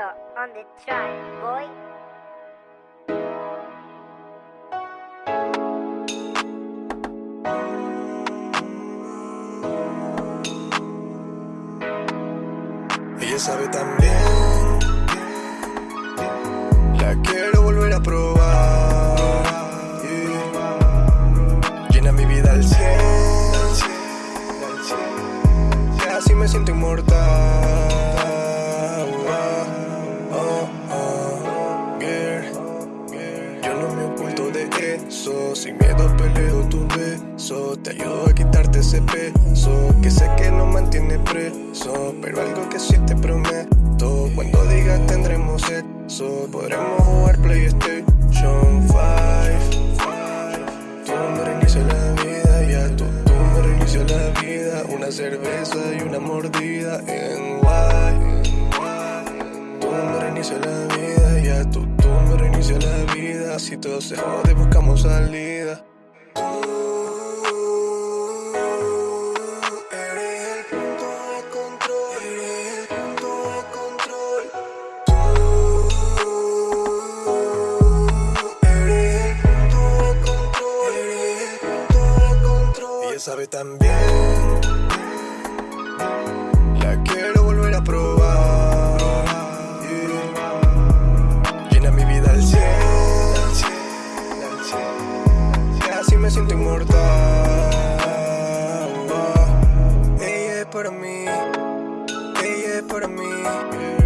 Leo on the track, boy. Ella sabe también. La quiero volver a probar. Llena mi vida al cien. Ya así me siento inmortal. Oculto de eso. Sin miedo peleo tu beso. Te ayudo a quitarte ese peso. Que sé que no mantiene preso. Pero algo que sí te prometo. Cuando digas tendremos sexo. Podremos jugar PlayStation 5. Tú me reinicias la vida. Ya tú, tú me reinicias la vida. Una cerveza y una mordida en guay. Tú me reinicias la vida, ya tú, Si todo se jode, buscamos salida. Tú eres me siento inmortal. Ella es para mí. Ella es para mí.